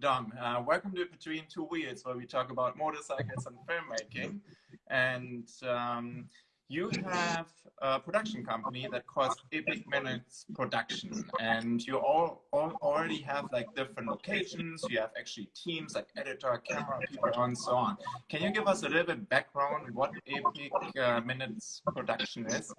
Dom. Uh, welcome to Between Two Wheels, where we talk about motorcycles and filmmaking. And um, you have a production company that calls Epic Minutes Production, and you all, all already have like different locations. You have actually teams like editor, camera people, and so on. Can you give us a little bit background what Epic uh, Minutes Production is?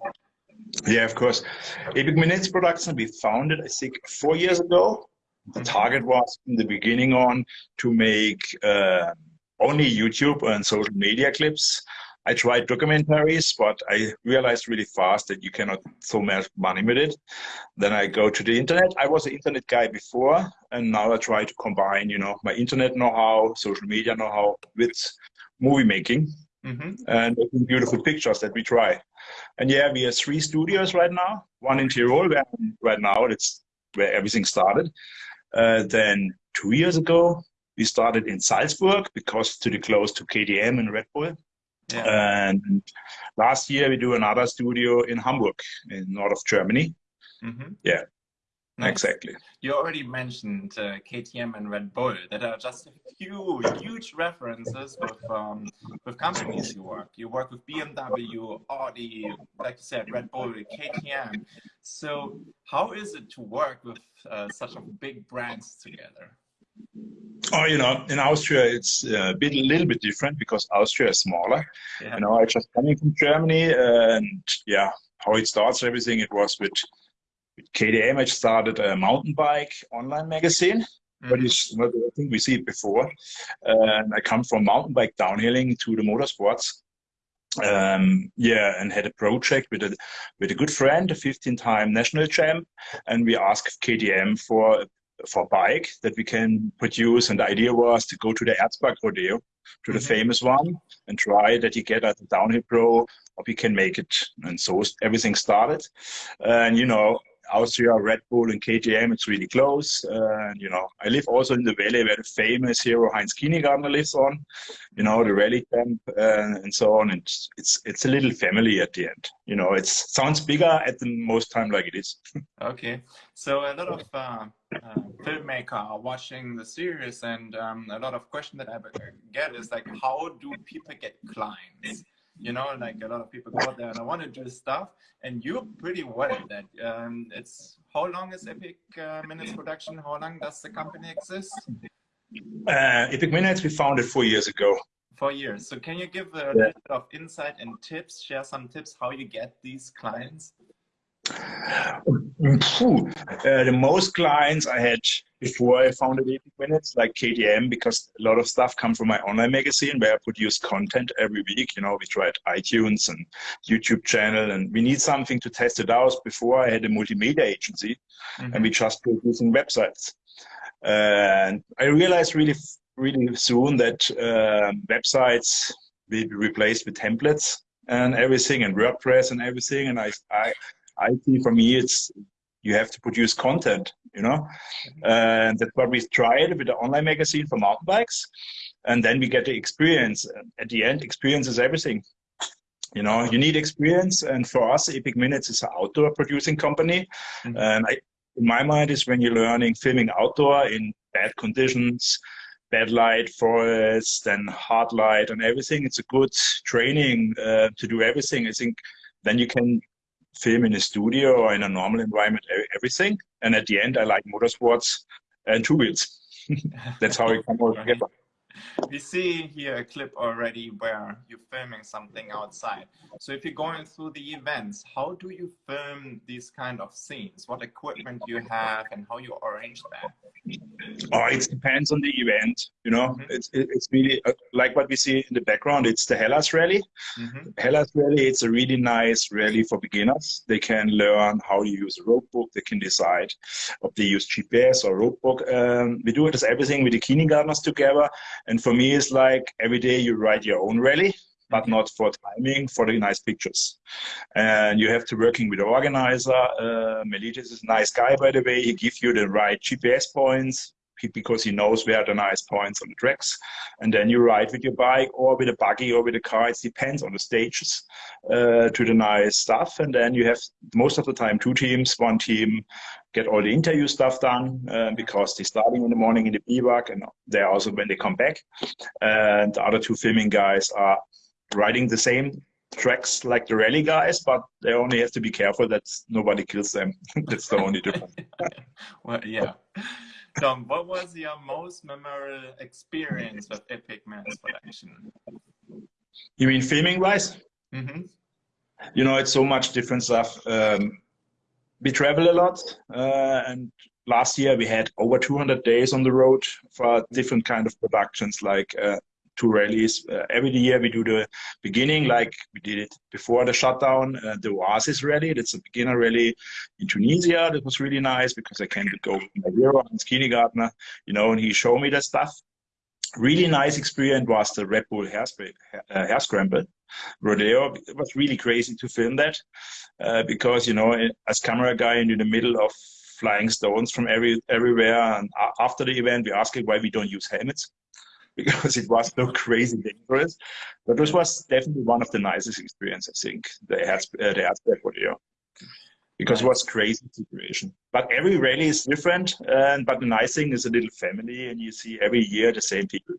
Yeah, of course. Epic Minutes Production, we founded, I think, four years ago. The target was in the beginning on to make uh, only YouTube and social media clips. I tried documentaries, but I realized really fast that you cannot throw much money with it. Then I go to the internet. I was an internet guy before, and now I try to combine, you know, my internet know-how, social media know-how with movie making mm -hmm. and making beautiful pictures that we try. And yeah, we have three studios right now. One in Tirol, where right now it's where everything started. Uh, then two years ago, we started in Salzburg because to the close to KTM and Red Bull. Yeah. And last year we do another studio in Hamburg, in north of Germany. Mm -hmm. Yeah. Exactly. You already mentioned uh, KTM and Red Bull that are just a few huge references with um, with companies you work. You work with BMW, Audi, like you said, Red Bull, KTM. So how is it to work with uh, such a big brands together? Oh, you know, in Austria it's uh, a bit, a little bit different because Austria is smaller. Yeah. You know, I just coming from Germany, and yeah, how it starts, everything it was with KTM, I started a mountain bike online magazine. Mm. But it's, I think we see it before. And I come from mountain bike downhilling to the motorsports. Um, yeah, and had a project with a with a good friend, a 15-time national champ, and we asked KTM for for bike that we can produce. And the idea was to go to the Erzberg Rodeo, to the mm -hmm. famous one, and try that you get at the downhill pro, or we can make it. And so everything started. And you know, Austria, Red Bull, and KTM, it's really close. Uh, you know, I live also in the valley where the famous hero Heinz Kinigadner lives on. You know, the rally camp uh, and so on. And it's it's a little family at the end. You know, it sounds bigger at the most time like it is. okay, so a lot of uh, uh, filmmaker are watching the series, and um, a lot of question that I get is like, how do people get clients? You know like a lot of people go out there and i want to do stuff and you're pretty well at that. Um, it's how long is epic uh, minutes production? How long does the company exist? Uh, epic minutes we founded four years ago. Four years. So can you give a yeah. little bit of insight and tips share some tips how you get these clients? Uh, the most clients I had before I founded Epic Minutes, like KTM, because a lot of stuff come from my online magazine where I produce content every week. You know, we tried iTunes and YouTube channel, and we need something to test it out. Before I had a multimedia agency, mm -hmm. and we just producing websites. and I realized really, really soon that uh, websites will be replaced with templates and everything, and WordPress and everything. And I, I IT for me, it's you have to produce content, you know, and that's what we tried with the online magazine for mountain bikes, and then we get the experience. At the end, experience is everything. You know, you need experience, and for us, Epic Minutes is an outdoor producing company, mm -hmm. and I, in my mind, is when you're learning filming outdoor in bad conditions, bad light, forest, and hard light, and everything. It's a good training uh, to do everything. I think then you can film in a studio or in a normal environment, everything. And at the end, I like motorsports and two wheels. That's how it comes all together. We see here a clip already where you're filming something outside. So if you're going through the events, how do you film these kind of scenes? What equipment do you have and how you arrange that? Oh, it depends on the event. You know, mm -hmm. it's it's really uh, like what we see in the background. It's the Hellas Rally. Mm -hmm. Hellas Rally. It's a really nice rally for beginners. They can learn how to use a road book. They can decide if they use GPS or road book. Um, we do it as everything with the Kinigadners together. And for me, it's like every day you write your own rally but not for timing, for the nice pictures. And you have to working with the organizer. Uh, Melitis is a nice guy, by the way. He gives you the right GPS points because he knows where the nice points on the tracks. And then you ride with your bike or with a buggy or with a car. It depends on the stages uh, to the nice stuff. And then you have most of the time two teams. One team get all the interview stuff done uh, because they're starting in the morning in the bivouac and they're also when they come back. And the other two filming guys are riding the same tracks like the rally guys, but they only have to be careful that nobody kills them. That's the only difference. well, yeah. Tom, what was your most memorable experience with Epic Minutes Production? You mean filming wise? Mm -hmm. You know, it's so much different stuff. Um, we travel a lot, uh, and last year we had over 200 days on the road for different kind of productions like uh, two rallies. Uh, every year we do the beginning, like we did it before the shutdown, uh, the Oasis rally. That's a beginner rally in Tunisia. That was really nice because I can go with my hero, Hans Kinigadner, you know, and he showed me that stuff. Really nice experience was the Red Bull Hare, uh, Hare scramble rodeo. It was really crazy to film that uh, because, you know, as camera guy in the middle of flying stones from every everywhere. And after the event, we asked why we don't use helmets because it was so crazy dangerous. But this was definitely one of the nicest experiences, I think, the uh, the Erzberg rodeo. Because it was crazy situation. But every rally is different. And but the nice thing is a little family, and you see every year the same people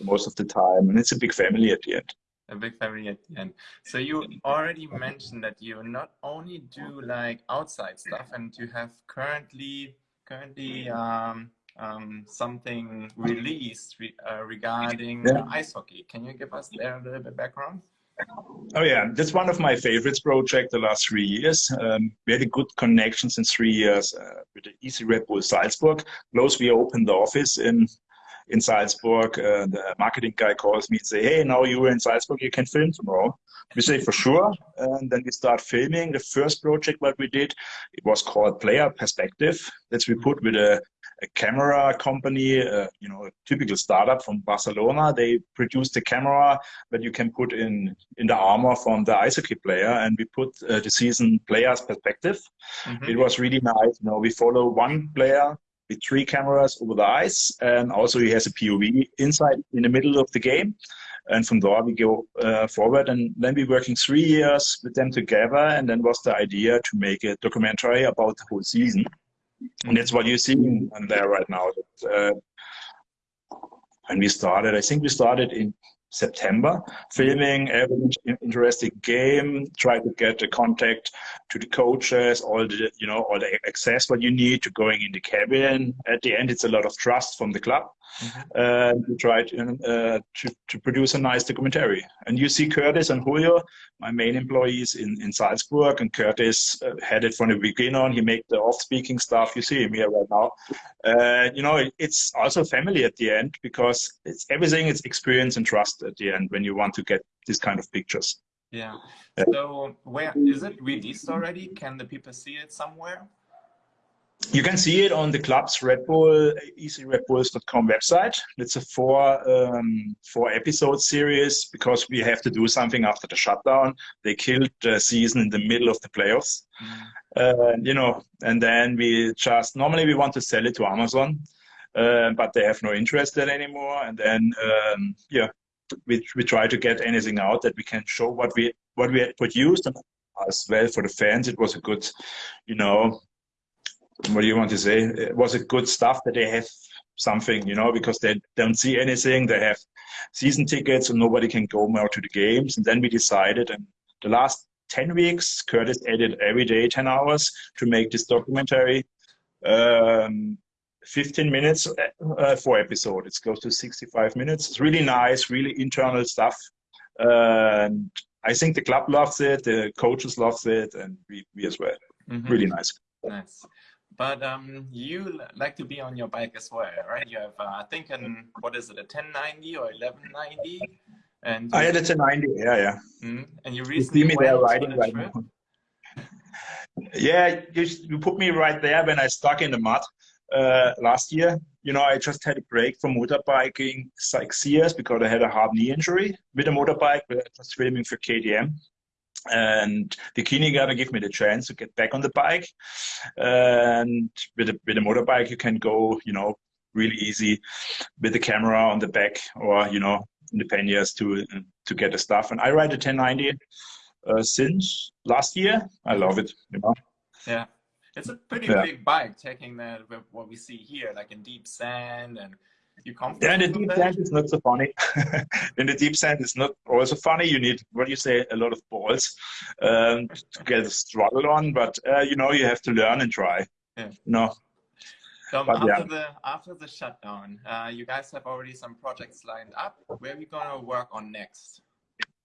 most of the time, and it's a big family at the end a big family at the end. So you already mentioned that you not only do like outside stuff, and you have currently currently um, um, something released re uh, regarding yeah. ice hockey. Can you give us there a little bit background? Oh yeah, that's one of my favorites project the last three years. Um, we had a good connections in three years uh, with the EC Red Bull Salzburg. Close we opened the office in in Salzburg. Uh, the marketing guy calls me and say, "Hey, now you're in Salzburg, you can film tomorrow." We say for sure, and then we start filming. The first project what we did, it was called Player Perspective. That's we put with a a camera company, uh, you know, a typical startup from Barcelona. They produced a camera that you can put in in the armor from the ice hockey player, and we put uh, the season player's perspective. Mm -hmm. It was really nice. You know, we follow one player with three cameras over the ice, and also he has a POV inside in the middle of the game. And from there we go uh, forward, and then we're working three years with them together, and then was the idea to make a documentary about the whole season. And that's what you're seeing there right now. Uh, and we started, I think we started in September, filming every interesting game, try to get the contact to the coaches, all the, you know, all the access what you need to going in the cabin. At the end, it's a lot of trust from the club. Mm-hmm. Uh, to try to, uh, to, to produce a nice documentary. And you see Curtis and Julio, my main employees in, in Salzburg, and Curtis uh, had it from the beginning on. He made the off-speaking stuff. You see him here right now. Uh, you know, it, it's also family at the end because it's everything. It's experience and trust at the end when you want to get this kind of pictures. Yeah. So where is it released already? Can the people see it somewhere? You can see it on the club's Red Bull, easyredbulls.com website. It's a four um, four episode series because we have to do something after the shutdown. They killed the season in the middle of the playoffs, mm. uh, you know. And then we just normally we want to sell it to Amazon, uh, but they have no interest in anymore. And then um, yeah, we we try to get anything out that we can show what we what we had produced and as well for the fans. It was a good, you know, what do you want to say? It was it good stuff that they have something, you know, because they don't see anything. They have season tickets and nobody can go more to the games. And then we decided, and the last 10 weeks, Curtis edited every day 10 hours to make this documentary. Um, 15 minutes uh, for episode. It's close to 65 minutes. It's really nice, really internal stuff. Uh, and I think the club loves it, the coaches loves it, and we, we as well. Mm -hmm. Really nice. Nice. But um, you like to be on your bike as well, right? You have, uh, I think, an what is it, a 1090 or 1190? And I had a 1090, yeah, yeah. Mm, and you recently you see me there riding right now. yeah, you, you put me right there when I stuck in the mud uh, last year. You know, I just had a break from motorbiking six years because I had a hard knee injury with a motorbike. I was filming for KTM and Bikini Guy give me the chance to get back on the bike. And with a, with a motorbike, you can go, you know, really easy with the camera on the back or you know in the panniers to to get the stuff. And I ride a 1090 uh, since last year. I love it. You know. Yeah, it's a pretty yeah. big bike, taking that what we see here, like in deep sand and. You yeah, the deep sand is not so funny. in the deep sand, it's not also funny. You need, what do you say, a lot of balls um, to get a struggle on. But uh, you know, you have to learn and try. Yeah. No. So but, after yeah. the after the shutdown, uh, you guys have already some projects lined up. Where are we gonna work on next?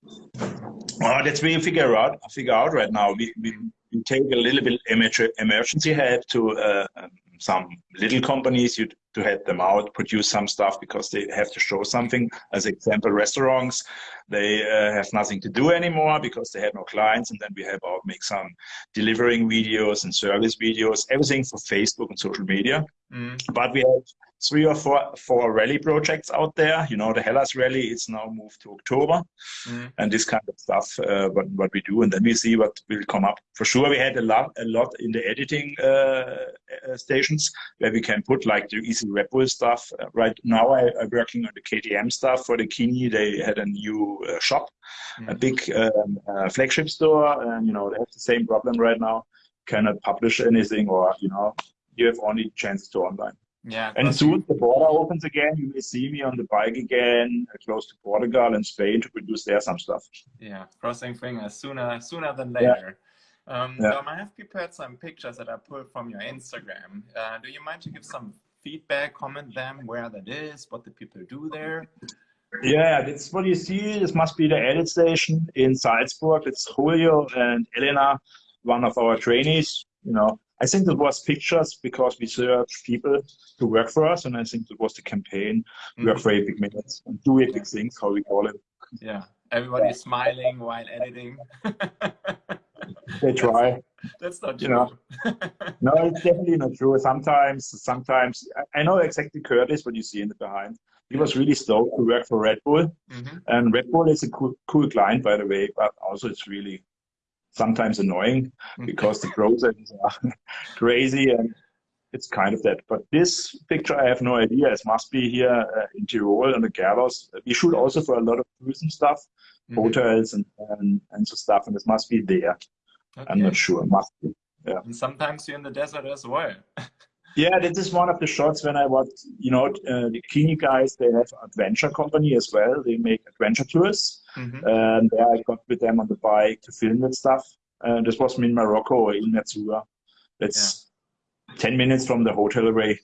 Oh, that's we figure out. Figure out right now. We, we, we take a little bit emergency help to uh, um, some little companies you, to help them out, produce some stuff because they have to show something. As example, restaurants, they uh, have nothing to do anymore because they have no clients, and then we help out make some delivering videos and service videos, everything for Facebook and social media. Mm. But we have three or four four rally projects out there. You know, the Hellas Rally is now moved to October, mm. and this kind of stuff. Uh, what what we do, and then we see what will come up. For sure, we had a lot a lot in the editing uh, uh, stations where we can put like the EC Red Bull stuff. Uh, right now, I, am working on the KTM stuff for the Kini. They had a new uh, shop, mm. a big um, uh, flagship store, and you know they have the same problem right now. Cannot publish anything, or you know, you have only chance to online. Yeah. And soon the border opens again. You may see me on the bike again, uh, close to Portugal and Spain to produce there some stuff. Yeah, crossing fingers sooner sooner than later. Yeah. Um, yeah. Dom, I have prepared some pictures that I pulled from your Instagram. Uh, do you mind to give some feedback, comment them where that is, what the people do there? Yeah, that's what you see. This must be the edit station in Salzburg. It's Julio and Elena, one of our trainees. You know, I think it was pictures because we searched people to work for us, and I think it was the campaign mm -hmm. work for epic minutes and do epic things, how we call it. Yeah, everybody is smiling while editing. they try. That's not true. You know, no, it's definitely not true. Sometimes, sometimes I know exactly Curtis what you see in the behind. He was really stoked to work for Red Bull, mm -hmm. and Red Bull is a cool, cool client, by the way. But also, it's really sometimes annoying mm-hmm. because the processes are crazy and it's kind of that. But this picture, I have no idea. It must be here uh, in Tirol on the gallows. We shoot also for a lot of tourism stuff, mm -hmm. hotels and, and, and so stuff, and it must be there. Okay. I'm not sure. Must be. Yeah. And sometimes you're in the desert as well. yeah, this is one of the shots when I was, you know, uh, the Kini guys, they have adventure company as well. They make adventure tours. Mm -hmm. And there I got with them on the bike to film that stuff. Uh, this was me in Morocco, in Merzouga. It's yeah. 10 minutes from the hotel away.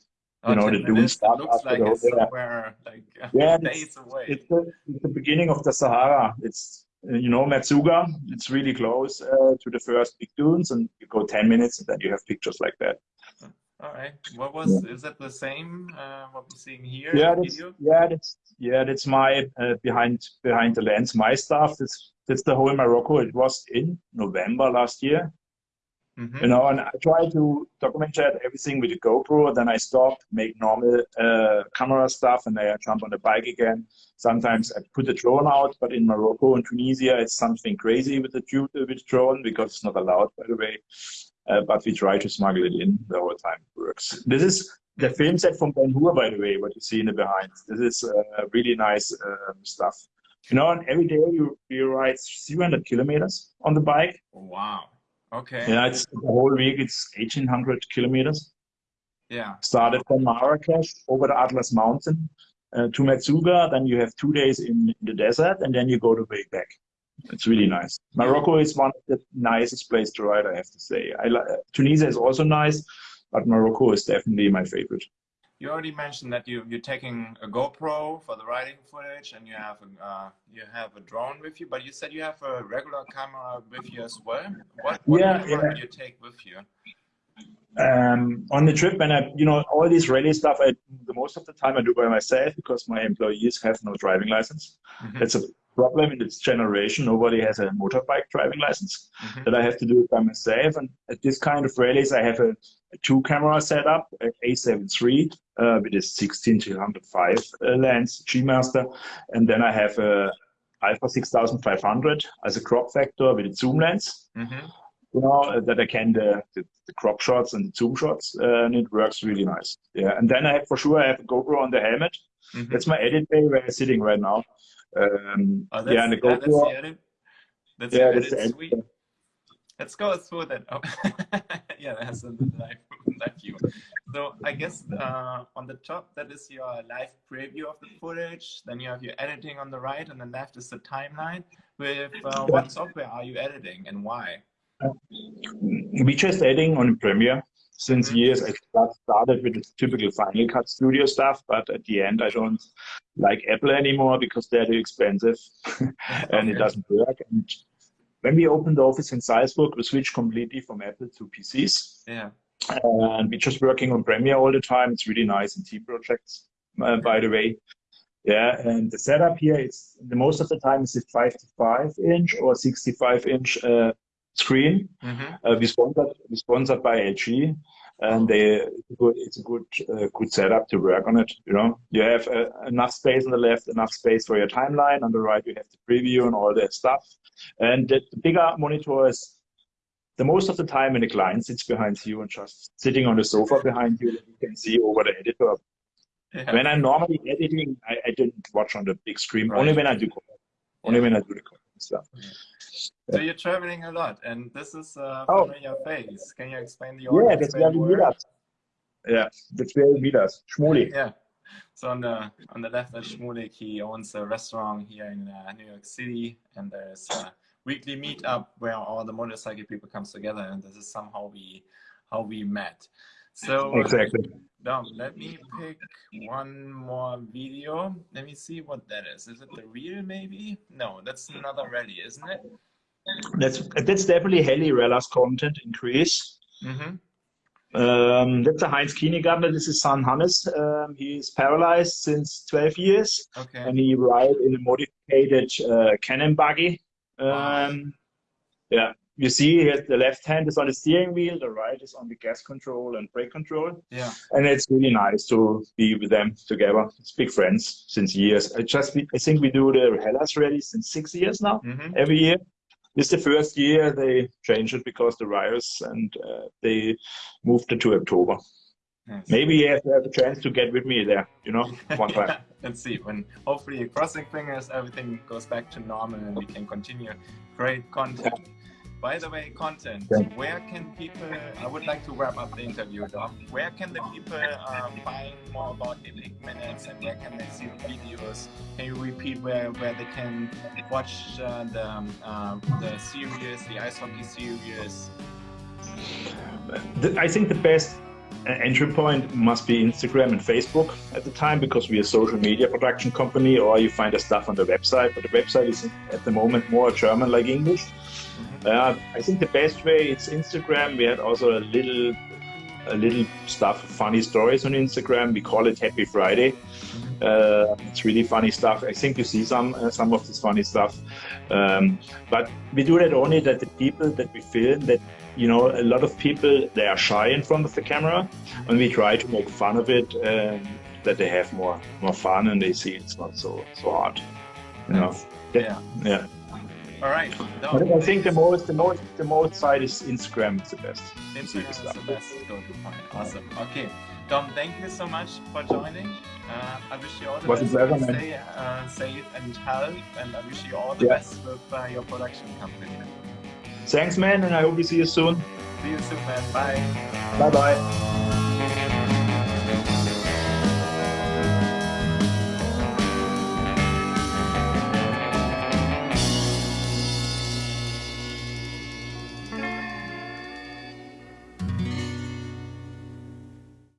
You oh, know, the dunes start after like the hotel. Somewhere, like, yeah, days away. It's the, it's the beginning of the Sahara. It's, you know, Merzouga. It's really close uh, to the first big dunes, and you go 10 minutes, and then you have pictures like that. All right. What was yeah. is that the same uh, what we're seeing here? Yeah, that's, yeah, that's yeah, that's my uh, behind behind the lens, my stuff. That's that's the whole Morocco. It was in November last year. Mm -hmm. You know, and I try to document everything with the GoPro. Then I stop, make normal uh, camera stuff, and then I jump on the bike again. Sometimes I put the drone out, but in Morocco and Tunisia, it's something crazy with the with the drone because it's not allowed, by the way. Uh, but we try to smuggle it in the whole time it works. This is the film set from Ben Hur, by the way, what you see in the behind. This is uh, really nice um, stuff. You know, and every day you, you ride 300 kilometers on the bike. Wow. Okay. Yeah, it's the whole week, it's 1800 kilometers. Yeah. Started from Marrakesh over the Atlas Mountain uh, to Merzouga. Then you have two days in the desert, and then you go the way back. It's really nice. Morocco is one of the nicest place to ride, I have to say. I Tunisia is also nice, but Morocco is definitely my favorite. You already mentioned that you you're taking a GoPro for the riding footage, and you have a uh, you have a drone with you. But you said you have a regular camera with you as well. What, what yeah, camera yeah. do you take with you? Um, on the trip, and I, you know, all this rally stuff, I, the most of the time I do by myself because my employees have no driving license. Mm -hmm. That's a problem in this generation. Nobody has a motorbike driving license mm-hmm. that I have to do it by myself. And at this kind of rallies, I have a, a two camera setup, A7 III uh, with a 16 to 105 uh, lens G Master. And then I have a Alpha 6500 as a crop factor with a zoom lens. Mm-hmm. you know, that I can the, the, the, crop shots and the zoom shots, uh, and it works really nice. Yeah, and then I have for sure I have a GoPro on the helmet. Mm-hmm. That's my edit bay where I'm sitting right now. Um, oh, yeah, and the GoPro. That's the edit. That's yeah, that's edit. Let's go through that. Oh. yeah, that's a live, live view. So I guess uh, on the top, that is your live preview of the footage. Then you have your editing on the right, and the left is the timeline. With uh, what software are you editing and why? We just editing on Premiere. Since years, I started with the typical Final Cut Studio stuff, but at the end, I don't like Apple anymore because they're too expensive and okay. it doesn't work. And when we opened the office in Salzburg, we switched completely from Apple to PCs. Yeah. And we're just working on Premiere all the time. It's really nice in team projects, uh, by the way. Yeah, and the setup here is the most of the time is a 55 inch or 65 inch uh, screen. Mm-hmm. Uh, we sponsored we sponsored by LG, and they it's a good uh, good setup to work on it. You know, you have uh, enough space on the left, enough space for your timeline. On the right, you have the preview and all that stuff. And the, the bigger monitor is the most of the time when the client sits behind you and just sitting on the sofa behind you, you can see over the editor. Yeah. When I'm normally editing, I, I didn't watch on the big screen. Right. Only when I do only when I do the stuff. Yeah. So you're traveling a lot, and this is uh, oh. your face. Can you explain the audience? Yeah, that's where we meet us. Yeah, that's where we meet us. Yeah. So on the on the left, is Shmulik. He owns a restaurant here in uh, New York City, and there's a weekly meetup where all the motorcycle people comes together, and this is somehow we how we met. So exactly. Dom, let me pick one more video. Let me see what that is. Is it the real maybe? No, that's another rally, isn't it? That's that's definitely Hellas Rally's content increase. Mm -hmm. um, that's a Heinz Kinigadner. This is son Hannes. Um, is paralyzed since 12 years. Okay. And he rides in a modified uh, Can-Am buggy. Um, wow. Yeah. You see here, the left hand is on the steering wheel, the right is on the gas control and brake control. Yeah. And it's really nice to be with them together. It's big friends since years. I just, I think we do the Hellas Rally since six years now, mm -hmm. every year. This is the first year they changed it because the virus and uh, they moved it to October. Maybe you have to have a chance to get with me there, you know, one time. let's see. When hopefully crossing fingers, everything goes back to normal and we can continue great content. By the way, content, yeah. where can people, I would like to wrap up the interview, Dom. Where can the people uh, find more about Epic Minutes and where can they see the videos? Can you repeat where, where they can watch uh, the, um, uh, the series, the ice hockey series? I think the best entry point must be Instagram and Facebook at the time because we're a social media production company or you find the stuff on the website, but the website is at the moment more German like English. Uh, I think the best way it's Instagram. We had also a little, a little stuff, funny stories on Instagram. We call it Happy Friday. Uh, it's really funny stuff. I think you see some uh, some of this funny stuff, um, but we do that only that the people that we film that you know a lot of people they are shy in front of the camera, and we try to make fun of it. Um, that they have more more fun and they see it's not so so hard. You know? Yeah. Yeah. All right. No, I think the most, the most, the most side is Instagram is the best. Instagram is the best go-to point. Awesome. Okay, Dom, thank you so much for joining. Uh, I wish you all the Was best. Pleasure, Stay uh, safe and healthy, and I wish you all the yeah. best with uh, your production company. Thanks, man, and I hope we see you soon. See you soon, man. Bye. Bye, bye.